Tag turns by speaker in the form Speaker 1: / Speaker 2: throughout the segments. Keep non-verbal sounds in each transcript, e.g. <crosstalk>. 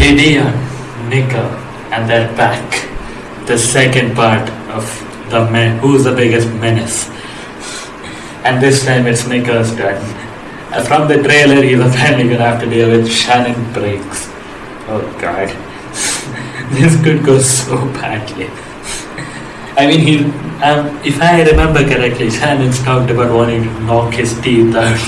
Speaker 1: Jidion, Nico, and they're back. The second part of the men. Who's the biggest menace? And this time it's Nico's turn. From the trailer, he's apparently gonna have to deal with Shannon Briggs. Oh god. <laughs> this could go so badly. I mean, he, um, if I remember correctly, Shannon's talked about wanting to knock his teeth out,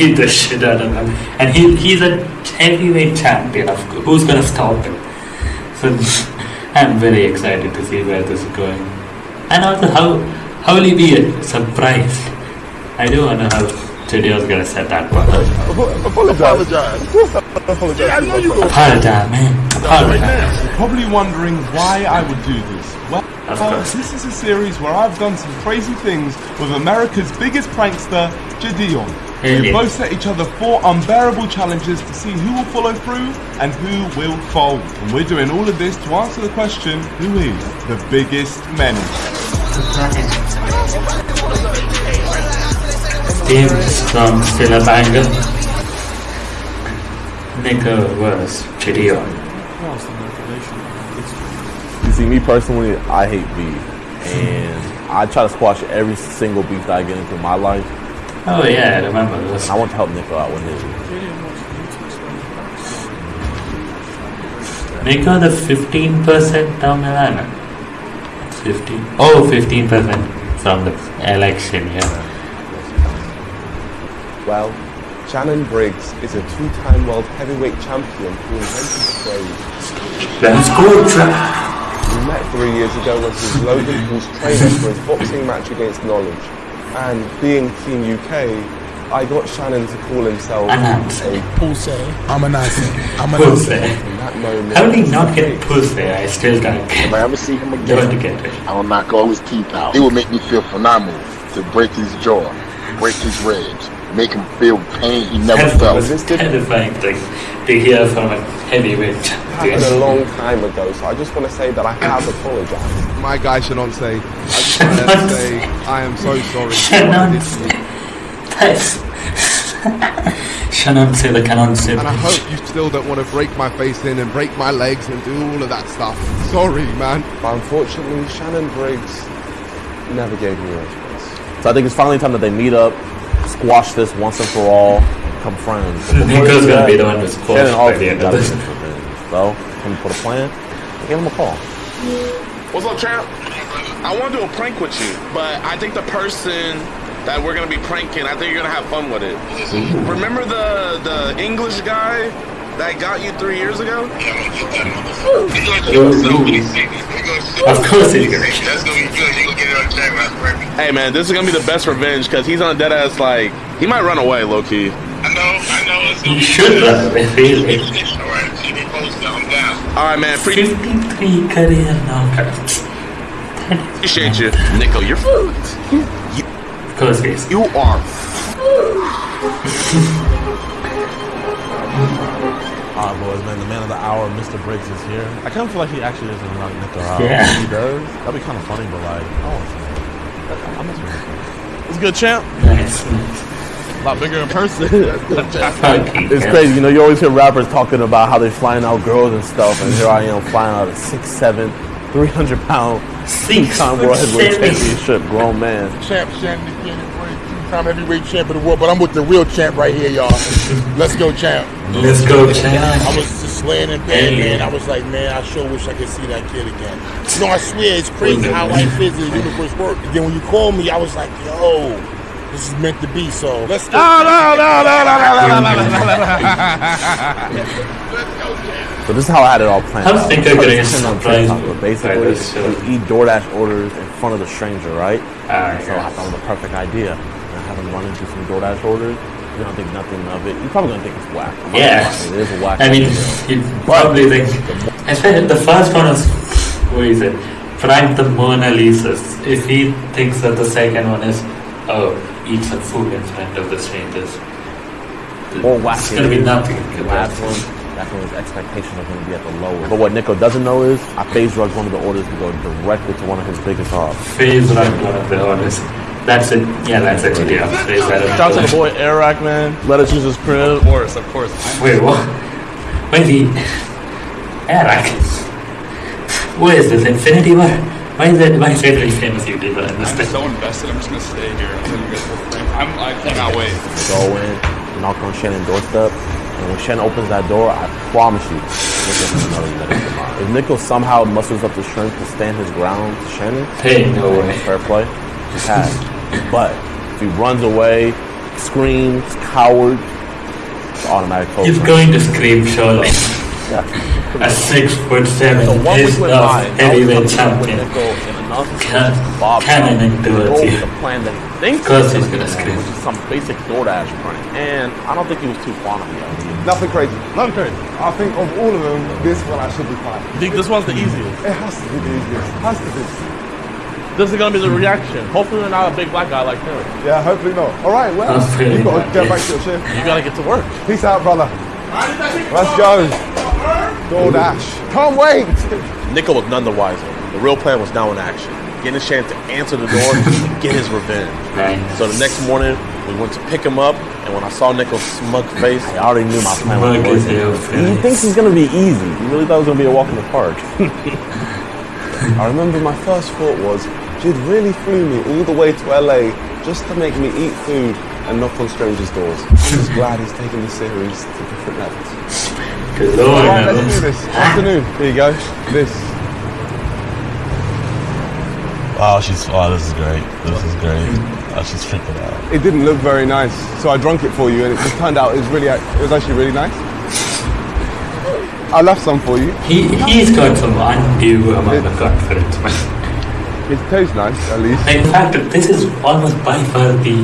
Speaker 1: beat the shit out of him, and he, he's a heavyweight champion. Of course. Who's gonna stop him? So <laughs> I'm very excited to see where this is going, and also how how will he be surprised? I do wonder how Studio's gonna set that part up.
Speaker 2: Apologize. Apologize. Yeah, I know you go.
Speaker 1: Apologize, man. Apologize.
Speaker 2: You're probably wondering why I would do this. Well,
Speaker 1: Of
Speaker 2: well,
Speaker 1: course.
Speaker 2: this is a series where I've done some crazy things with America's biggest prankster, Jidion.
Speaker 1: Hell
Speaker 2: We
Speaker 1: yeah.
Speaker 2: both set each other four unbearable challenges to see who will follow through and who will fold. And we're doing all of this to answer the question, who is the biggest menace?
Speaker 1: Team from still a banger. Nico was Jidion.
Speaker 3: You see, me personally, I hate beef, and I try to squash every single beef that I get into my life.
Speaker 1: Oh yeah, I remember this.
Speaker 3: I want to help Nico out with his.
Speaker 1: Nico the 15% down the line. 15. Oh, 15% from the election, yeah.
Speaker 4: Well, Shannon Briggs is a two-time world heavyweight champion who invented the phrase.
Speaker 1: Let's go, Jack.
Speaker 4: We met three years ago when he was Logan Paul's trainer for his boxing match against Knowledge. And being Team UK, I got Shannon to call himself
Speaker 1: Announce.
Speaker 4: a
Speaker 5: Pussy. I'm a Nazi. I'm a
Speaker 1: Pussy.
Speaker 5: Nazi.
Speaker 4: in that moment.
Speaker 1: How did he not get pussy? I still don't get
Speaker 6: If I ever see him
Speaker 1: Don't
Speaker 6: again,
Speaker 1: get it.
Speaker 6: I will knock all his teeth out. It will make me feel phenomenal to break his jaw, break his ribs, make him feel pain he never
Speaker 1: That's
Speaker 6: felt.
Speaker 1: the most terrifying thing to hear from a heavyweight
Speaker 4: happened a long time ago, so I just want to say that I have apologized.
Speaker 2: My guy Shannon say, I just <laughs> want to say, I am so sorry.
Speaker 1: Shannon. That's. <laughs> Shannon say the canon say.
Speaker 2: And I hope you still don't want to break my face in and break my legs and do all of that stuff. Sorry, man.
Speaker 4: But unfortunately, Shannon Briggs never gave me a response.
Speaker 3: So I think it's finally time that they meet up, squash this once and for all, become friends. But before
Speaker 1: Nico's gonna
Speaker 3: that,
Speaker 1: be the one to squash
Speaker 3: Shannon
Speaker 1: by
Speaker 3: also
Speaker 1: the end of this.
Speaker 3: get revenge. So, come put a plan. Give him a call.
Speaker 7: What's up, champ? I want to do a prank with you, but I think the person that we're gonna be pranking, I think you're gonna have fun with it. Remember the the English guy that got you three years ago?
Speaker 1: Of course he's gonna.
Speaker 8: That's gonna be good. You gonna get it on camera,
Speaker 7: Hey man, this is gonna be the best revenge because he's on dead ass like he might run away, low key.
Speaker 8: I know, I know. It's gonna
Speaker 1: He
Speaker 8: be
Speaker 1: should run away.
Speaker 8: Alright, keep me posted. I'm down.
Speaker 7: All right, man. Pre-
Speaker 1: 53 career knockouts.
Speaker 7: appreciate you, Nico. You're fucked.
Speaker 1: Of course he is.
Speaker 7: You are. <laughs>
Speaker 3: Alright, boys, man. The man of the hour, Mr. Briggs, is here. I kind of feel like he actually is going to knock Nico out.
Speaker 1: Yeah.
Speaker 3: He does. That'd be kind of funny, but like, I want to see it. I'm not It's good, champ.
Speaker 1: Nice.
Speaker 3: A lot bigger in person. <laughs> It's crazy, you know. You always hear rappers talking about how they're flying out girls and stuff, and here I am flying out a 6'7", 300 pound,
Speaker 1: Six
Speaker 3: two-time world heavyweight championship grown man.
Speaker 5: Champ Shannon time heavyweight champ of the world, but I'm with the real champ right here, y'all. Let's go, champ.
Speaker 1: Let's go, champ.
Speaker 5: I was just laying in bed, man. I was like, man, I sure wish I could see that kid again. You know, I swear, it's crazy how life is and the universe works. Then when you called me, I was like, yo, this is meant to be, so let's go.
Speaker 3: No, no, no, no, no, no, no, no, So this is how I had it all planned.
Speaker 1: I
Speaker 3: don't
Speaker 1: think
Speaker 3: they're
Speaker 1: getting surprised.
Speaker 3: Basically, you eat DoorDash orders in front of the stranger, right?
Speaker 1: Uh,
Speaker 3: so I thought it was the perfect idea. And I have him running through some DoorDash orders. You're gonna think nothing of it. You're probably gonna think it's whack. I'm
Speaker 1: Yeah.
Speaker 3: It is a whack.
Speaker 1: I mean, you probably think. Especially the first one is. What is it? Frank the Mona Lisas. If he thinks that the second one is. Oh, eat some food in front of the strangers.
Speaker 3: Or whack
Speaker 1: It's gonna be nothing.
Speaker 3: The last one, that's when his expectations are going to be at the lowest. But what Nico doesn't know is, I phase drugs one of the orders to go directly to one of his biggest hobs.
Speaker 1: Phase run one of the orders. That's it. Yeah, that's it. Yeah, phase that.
Speaker 3: Shout out to the boy Eric, man. Let us use his crib.
Speaker 9: Of course, of course.
Speaker 1: Wait, what? Wait, he. Eric. Who is this? Infinity War? Why is it? Why is it a famous YouTuber in this
Speaker 9: I'm so invested. I'm just gonna stay here until you guys will prank. I'm, I cannot wait.
Speaker 3: Go in, knock on Shannon's doorstep, and when Shannon opens that door, I promise you, Nicho's another medic tomorrow. If Nico somehow musters up the strength to stand his ground to Shannon,
Speaker 1: Hey, no way.
Speaker 3: fair play. He's had. But if he runs away, screams, coward, it's automatic close.
Speaker 1: He's going to scream surely.
Speaker 3: Yeah.
Speaker 1: A six foot seven
Speaker 3: So one
Speaker 1: is
Speaker 3: week went
Speaker 1: of
Speaker 3: by, and I was
Speaker 1: heavyweight
Speaker 3: coming up with
Speaker 1: champion.
Speaker 3: Nico in enough
Speaker 1: Can-
Speaker 3: Bob
Speaker 1: cannoning towards
Speaker 3: go
Speaker 1: you.
Speaker 3: with the plan that he
Speaker 1: Of course
Speaker 3: he's
Speaker 1: he's gonna
Speaker 3: do,
Speaker 1: scream.
Speaker 3: which is some basic DoorDash prank. And I don't think he was too fond of me. I
Speaker 2: Nothing crazy. Nothing crazy. I think of all of them, this one I should be fine.
Speaker 10: You think this one's the easiest?
Speaker 2: It has to be the easiest. It Has to be.
Speaker 10: This is gonna be the reaction. Hopefully, we're not a big black guy like him.
Speaker 2: Yeah, hopefully not. All right, well, you've got to get back to your shift.
Speaker 10: You gotta get to work.
Speaker 2: Peace out, brother. Let's go. DoorDash. Can't wait.
Speaker 3: Nico was none the wiser. The real plan was now in action. Getting a chance to answer the door and get his revenge.
Speaker 1: Nice.
Speaker 3: So the next morning, we went to pick him up, and when I saw Nico's smug face, I already knew my plan was
Speaker 1: Smug as
Speaker 3: working.
Speaker 1: hell
Speaker 3: He thinks it's gonna be easy. He really thought it was gonna be a walk in the park. <laughs> I remember my first thought was, Jid really flew me all the way to LA just to make me eat food and knock on strangers' doors. I'm just glad he's taking the series to different levels.
Speaker 1: Good
Speaker 2: All
Speaker 1: lord,
Speaker 2: right, let's do this. Afternoon. Here you go. This.
Speaker 11: Oh, she's. Oh, this is great. This is great. Oh, she's freaking out.
Speaker 2: It didn't look very nice, so I drunk it for you, and it just turned out it was really, it was actually really nice. I left some for you.
Speaker 1: He, he's got some undue amount of confidence, man.
Speaker 2: It tastes nice, at least.
Speaker 1: In fact, this is almost by far the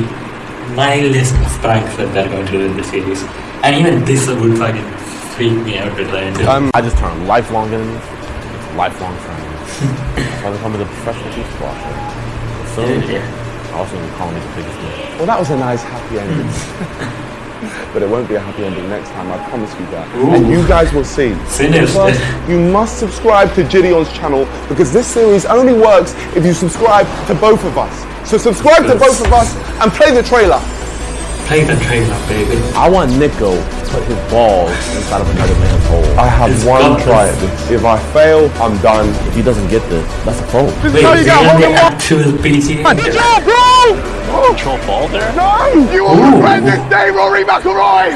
Speaker 1: mildest of pranks that they're going to do in the series. And even this would fucking freak me out to try and do.
Speaker 2: Um,
Speaker 3: I just turned lifelong enemies, lifelong friends. <laughs> Why they call me the professional beach washer. Soon,
Speaker 1: Yeah.
Speaker 3: also gonna call me the biggest man.
Speaker 2: Well, that was a nice happy ending. <laughs> <laughs> but it won't be a happy ending next time, I promise you that.
Speaker 1: Ooh.
Speaker 2: And you guys will see.
Speaker 1: Sinners.
Speaker 2: First, you must subscribe to Jidion's channel because this series only works if you subscribe to both of us. So subscribe to both of us and play the trailer.
Speaker 1: Play the trailer, baby.
Speaker 3: I want Nico to put his balls inside of another man's hole.
Speaker 2: I have
Speaker 1: It's
Speaker 2: one try at this. If I fail, I'm done.
Speaker 3: If he doesn't get this, that's a fold.
Speaker 2: This is
Speaker 1: Wait,
Speaker 2: how you
Speaker 1: is
Speaker 2: got
Speaker 1: he on the
Speaker 2: Hogan One.
Speaker 1: actual PGA?
Speaker 2: Good job, bro!
Speaker 10: Control ball there.
Speaker 2: No! You will regret this day, Rory McIlroy!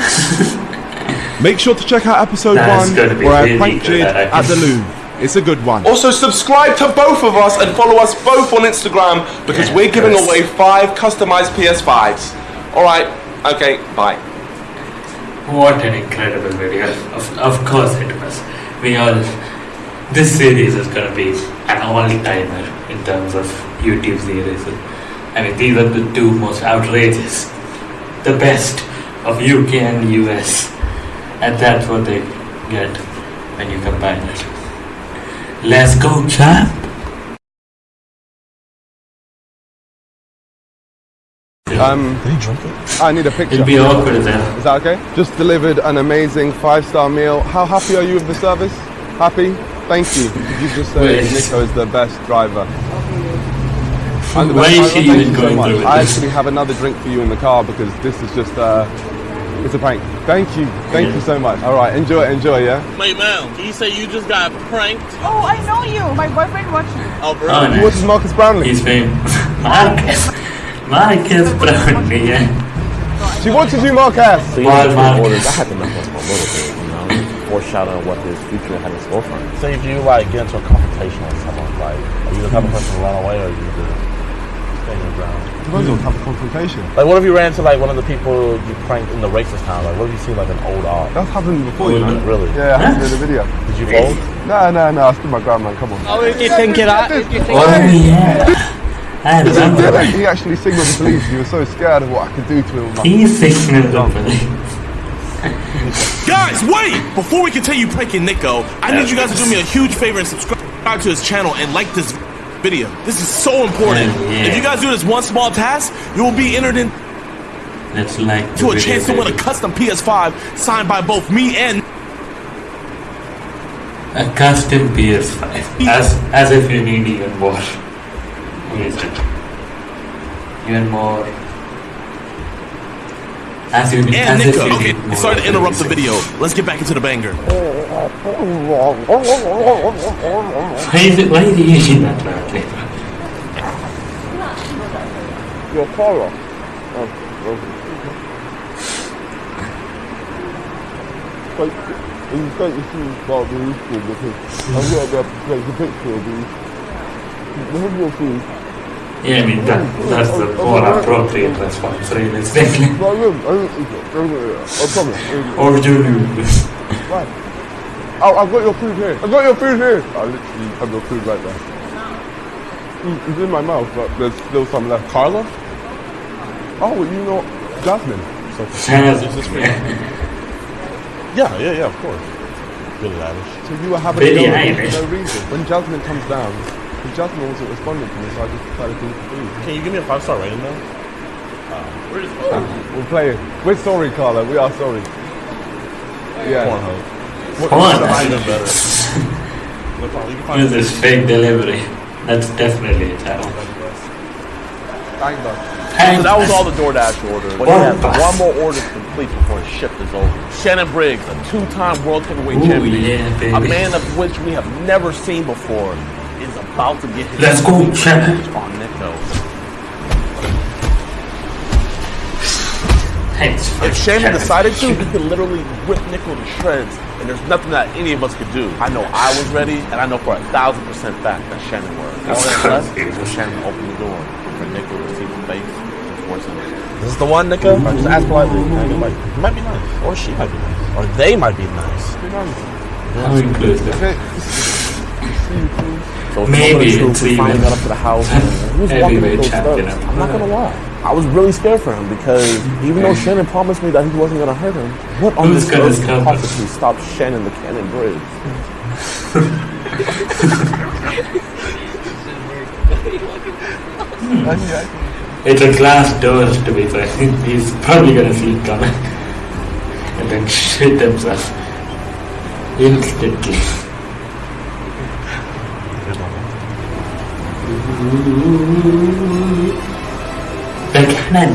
Speaker 2: Make sure to check out episode
Speaker 1: That's
Speaker 2: one
Speaker 1: gonna
Speaker 2: where I
Speaker 1: really
Speaker 2: pranked
Speaker 1: good,
Speaker 2: Jid at the Louvre. It's a good one.
Speaker 12: Also, subscribe to both of us and follow us both on Instagram because
Speaker 1: Yeah,
Speaker 12: we're giving away five customized PS5s. Alright, okay, bye.
Speaker 1: What an incredible video. Of, of course it was. We all. This series is gonna be an all timer in terms of YouTube series. I mean, these are the two most outrageous. The best of UK and US. And that's what they get when you combine it. Let's go, champ!
Speaker 2: Um,
Speaker 11: Did he drink?
Speaker 2: I need a picture.
Speaker 1: It'll be awkward then.
Speaker 2: Is that okay? Just delivered an amazing five-star meal. How happy are you with the service? Happy? Thank you. Did you just say Nico is the best driver? I'm the
Speaker 1: Why
Speaker 2: best
Speaker 1: is
Speaker 2: driver.
Speaker 1: she
Speaker 2: Thank
Speaker 1: even
Speaker 2: you so much.
Speaker 1: through with
Speaker 2: I
Speaker 1: this?
Speaker 2: actually have another drink for you in the car because this is just uh, it's a prank. Thank you. Thank
Speaker 1: Yeah.
Speaker 2: you so much. All right, enjoy, enjoy, yeah.
Speaker 10: Wait, man. Can you say you just got pranked?
Speaker 13: Oh, I know you. My boyfriend watched you.
Speaker 10: Oh, bro.
Speaker 1: Oh,
Speaker 2: What is
Speaker 1: nice.
Speaker 2: Marques Brownlee?
Speaker 1: He's famous. <laughs> Marques. Marques Brownlee, yeah.
Speaker 2: She watches you, Marques.
Speaker 3: So you know,
Speaker 1: Walmart.
Speaker 3: the orders, I had to mess up my little bit, you know, foreshadow what his future had in store for him. Say if you like get into a confrontation with someone, like, are you the type of person to run away or are you the stay your ground?
Speaker 2: Depends on have a confrontation.
Speaker 3: Like, what if you ran into like one of the people you pranked in the racist town? Like, what if you seen like an old odd?
Speaker 2: That's happened before, you know.
Speaker 3: Really?
Speaker 2: Yeah, I happened in the video.
Speaker 3: Did you fold?
Speaker 2: No, no, no. I stood my ground, man. Come on.
Speaker 13: Oh, you think it out? You think
Speaker 1: Oh, yeah. I remember that.
Speaker 2: He actually signaled the police. He was so scared of what I could do to him. with my-
Speaker 1: He signaled the police. <laughs>
Speaker 10: Guys, wait! Before we continue pranking Nico, I need you guys to do me a huge favor and subscribe to his channel and like this video. This is so important.
Speaker 1: Yeah.
Speaker 10: If you guys do this one small task, you will be entered into
Speaker 1: Let's like the
Speaker 10: a
Speaker 1: video,
Speaker 10: chance to win a custom PS5 signed by both me and
Speaker 1: A custom PS5. As as if you need even more. What is it? Even more As you
Speaker 14: and
Speaker 1: as if
Speaker 14: Nico.
Speaker 1: you
Speaker 14: Okay,
Speaker 1: need more
Speaker 14: sorry to
Speaker 1: of
Speaker 14: interrupt the video. Let's get back into the banger.
Speaker 1: Why is it? Why is he eating that loudly?
Speaker 4: Your collar. Like, you take the shoes about the school because I'm going to have to take a picture of these. Have your food.
Speaker 1: Yeah, I mean that that's the more appropriate response, realistically. <laughs>
Speaker 4: No, look, I don't eat it. Don't worry.
Speaker 1: or do you?
Speaker 4: Oh, I've got your food here. I've got your food here. I literally have your food right there. Mm, It's in my mouth, but there's still some left. Carla? Oh, you know Jasmine. So,
Speaker 1: Jasmine.
Speaker 2: Is this for you? Yeah, yeah, yeah, of course. Billie Eilish.
Speaker 4: so you were having
Speaker 1: Billie
Speaker 4: no,
Speaker 1: Eilish.
Speaker 4: no reason. When Jasmine comes down, because Jasmine wasn't responding to me, so I just decided to eat the food.
Speaker 2: Can you give me a five star rating though?
Speaker 15: Where's
Speaker 4: We're just playing. We're sorry, Carla. We are sorry. Yeah.
Speaker 2: Pornhub.
Speaker 1: Porn.
Speaker 2: Even better. No problem. You can find
Speaker 1: With this fake delivery. That's definitely a channel.
Speaker 4: Bang bang.
Speaker 3: So that was all the DoorDash orders. But he
Speaker 1: One
Speaker 3: one more order to complete before his shift is over. Shannon Briggs, a two-time world heavyweight
Speaker 1: Ooh,
Speaker 3: champion,
Speaker 1: yeah, baby.
Speaker 3: a man of which we have never seen before, is about to get his
Speaker 1: Let's go, Shannon.
Speaker 3: revenge on Nico.
Speaker 1: Thanks
Speaker 3: If Shannon decided to, <laughs> he could literally rip Nico to shreds, and there's nothing that any of us could do. I know I was ready, and I know for a thousand percent fact that Shannon was. All that's left is for Shannon to open the door for Nico to see the face and force him.
Speaker 2: Is this the one, Nico? Or mm-hmm. just ask politely. It might, it might be nice. Or she might be nice. Or they might be nice.
Speaker 1: How inclusive. <laughs>
Speaker 3: So
Speaker 1: Maybe it's even
Speaker 3: got up to the house. <laughs> He was walking those steps. I'm not gonna lie. I was really scared for him because even though Shannon promised me that he wasn't gonna hurt him, what on
Speaker 1: Who's
Speaker 3: this earth could possibly stop Shannon the Cannon Briggs?
Speaker 1: It's a glass door to be fair. He's probably gonna see it coming. And then shit himself. Instantly. The cannon.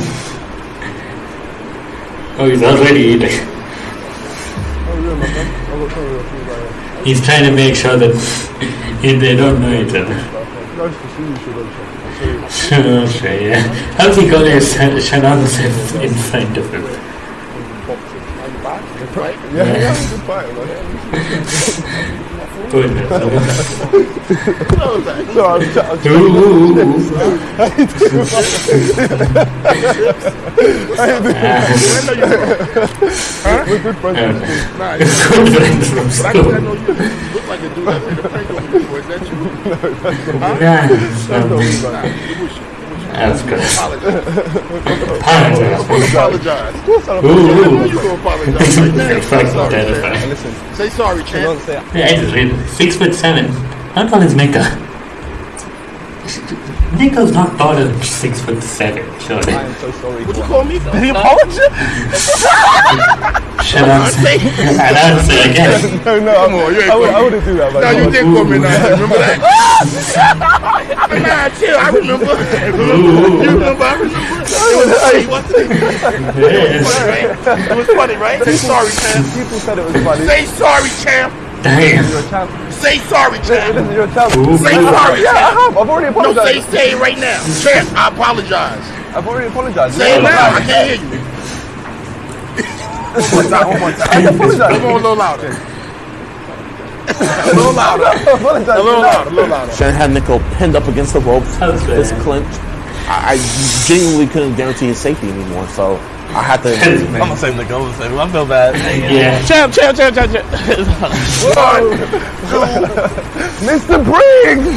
Speaker 1: Oh, he's already eating.
Speaker 4: Oh, yeah, my friend. I will tell you your food right now.
Speaker 1: He's trying to make sure that <laughs> they don't know each other.
Speaker 4: Nice to see you, Shadosha. I'll see you.
Speaker 1: Sure, sure, yeah. How's he calling Shannon in front of him?
Speaker 4: Right? Yeah, yeah, <laughs> yeah. Good fight, man.
Speaker 1: Goodness.
Speaker 4: No, I'm, I'm,
Speaker 1: Ooh.
Speaker 4: We're good friends.
Speaker 5: Nah,
Speaker 1: Good friends from
Speaker 5: But I
Speaker 1: school.
Speaker 5: think I know you. You look like a dude that prank on me before. Is that you? Huh?
Speaker 1: Yeah,
Speaker 5: Nah,
Speaker 1: um,
Speaker 5: it was you.
Speaker 1: That's good.
Speaker 5: Apologize.
Speaker 1: Apologize.
Speaker 5: Apologize.
Speaker 1: Ooh, ooh.
Speaker 5: You gonna apologize right now.
Speaker 1: You're fucking
Speaker 5: Sorry,
Speaker 1: terrifying.
Speaker 5: champ.
Speaker 4: Listen,
Speaker 5: Say sorry, champ.
Speaker 1: Yeah, I just read it. Six foot seven. How tall is Nico? Nico's not taller than six foot seven, surely.
Speaker 4: I am so sorry.
Speaker 5: What you call me?
Speaker 3: Did he apologize?
Speaker 1: Shut up. And I'll say again.
Speaker 4: No, no,
Speaker 5: Come on, you ain't
Speaker 4: I, would, I wouldn't do that, man.
Speaker 5: No, you did call me now. Remember that? <laughs> nah, chill. I remember. You remember? I remember. It was funny, wasn't it?
Speaker 1: Yes.
Speaker 5: Funny, right? It was funny, right? Say sorry, champ.
Speaker 4: People said it was funny.
Speaker 5: Say sorry, champ.
Speaker 1: Damn.
Speaker 4: You're champ.
Speaker 5: Say sorry, champ.
Speaker 4: Listen, you're a champ.
Speaker 1: Ooh.
Speaker 5: Say sorry,
Speaker 4: Yeah, I have. I've already
Speaker 5: No, say, say it right now. Champ, I apologize.
Speaker 4: I've already apologized.
Speaker 5: Say it now. I can't hear you. One more time. One more time. Come on, a little louder. A little louder. <laughs> A little louder. A little louder.
Speaker 3: Shannon had Nico pinned up against the ropes,
Speaker 1: How's
Speaker 3: fist clenched. I, I genuinely couldn't guarantee his safety anymore, so I have to.
Speaker 2: I'm gonna save Nico. I'm gonna save him. I feel bad.
Speaker 1: Yeah.
Speaker 3: champ, champ, champ, champ, champ.
Speaker 4: Mr. Briggs!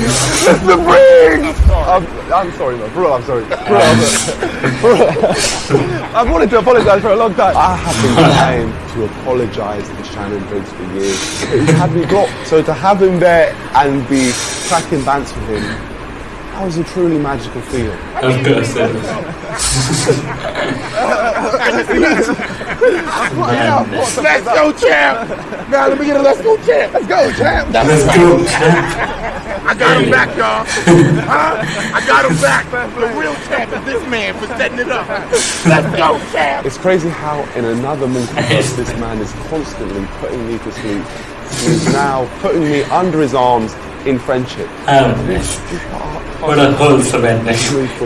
Speaker 4: Mr. Briggs! I'm, I'm sorry, man. For real, I'm sorry. For real, I'm sorry. For real. I've wanted to apologize for a long time. I have been trying to apologize to Shannon Briggs for years. But he had me blocked. So to have him there and be cracking bands with him, That was a truly magical feeling.
Speaker 1: Of course it is.
Speaker 5: Let's go, champ. Now let me get a let's go, champ. Let's go, champ. That's
Speaker 1: Let's go, champ.
Speaker 5: I got him back, y'all. huh? I got him back. The real champ is this man for setting it up. Let's go, champ.
Speaker 4: It's crazy how in another multiverse this man is constantly putting me to sleep. He's now putting me under his arms in friendship.
Speaker 1: Oh, yes. What a wholesome ending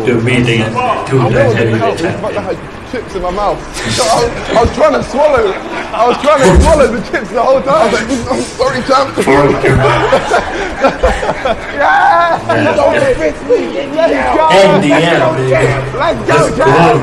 Speaker 1: to meeting a two-time heavyweight champion.
Speaker 2: I had chips in my mouth. I, was, I was trying to swallow. I was trying to swallow the chips the whole time. I was like, I'm sorry, champ. <laughs> <laughs> yeah.
Speaker 5: Don't convince me.
Speaker 2: Let's go.
Speaker 1: In the end.
Speaker 2: Let's go,
Speaker 1: Let's
Speaker 2: champ.